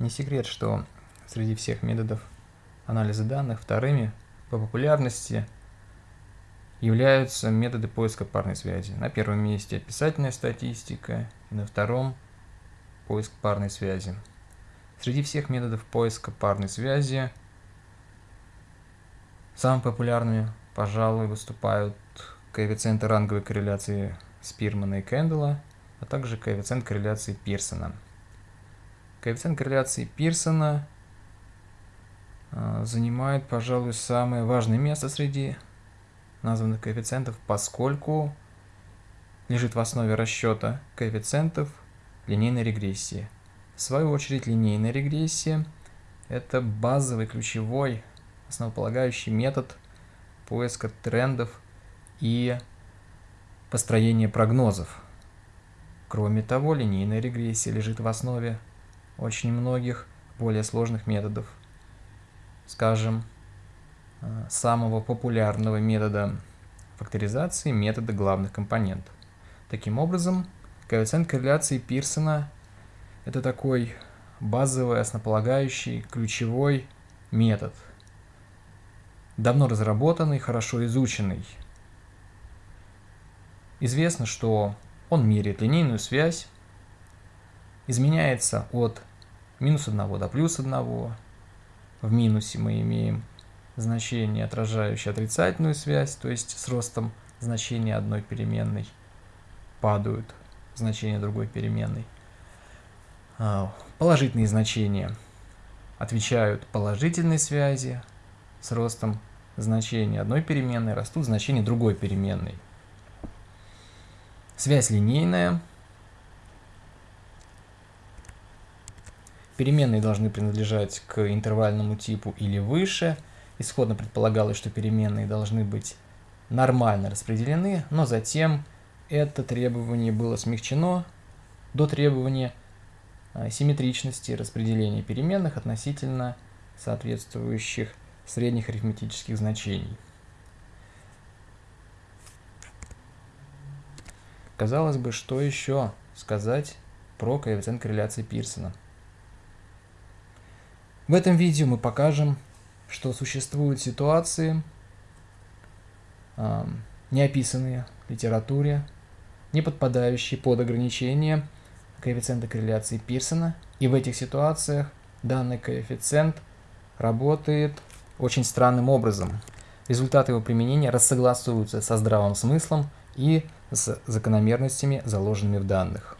Не секрет, что среди всех методов анализа данных вторыми по популярности являются методы поиска парной связи. На первом месте описательная статистика, и на втором поиск парной связи. Среди всех методов поиска парной связи самыми популярными, пожалуй, выступают коэффициенты ранговой корреляции Спирмана и Кэндала, а также коэффициент корреляции Пирсона. Коэффициент корреляции Пирсона а, занимает, пожалуй, самое важное место среди названных коэффициентов, поскольку лежит в основе расчета коэффициентов линейной регрессии. В свою очередь, линейная регрессия – это базовый, ключевой, основополагающий метод поиска трендов и построения прогнозов. Кроме того, линейная регрессия лежит в основе очень многих более сложных методов. Скажем, э, самого популярного метода факторизации – метода главных компонентов. Таким образом, коэффициент корреляции Пирсона – это такой базовый, основополагающий, ключевой метод, давно разработанный, хорошо изученный. Известно, что он меряет линейную связь, изменяется от минус 1 до плюс 1. В минусе мы имеем значение, отражающее отрицательную связь, то есть с ростом значения одной переменной падают значения другой переменной. А, положительные значения отвечают положительной связи, с ростом значения одной переменной растут значения другой переменной. Связь линейная, Переменные должны принадлежать к интервальному типу или выше. Исходно предполагалось, что переменные должны быть нормально распределены, но затем это требование было смягчено до требования а, симметричности распределения переменных относительно соответствующих средних арифметических значений. Казалось бы, что еще сказать про коэффициент корреляции Пирсона? В этом видео мы покажем, что существуют ситуации, э, не описанные в литературе, не подпадающие под ограничение коэффициента корреляции Пирсона, и в этих ситуациях данный коэффициент работает очень странным образом. Результаты его применения рассогласуются со здравым смыслом и с закономерностями, заложенными в данных.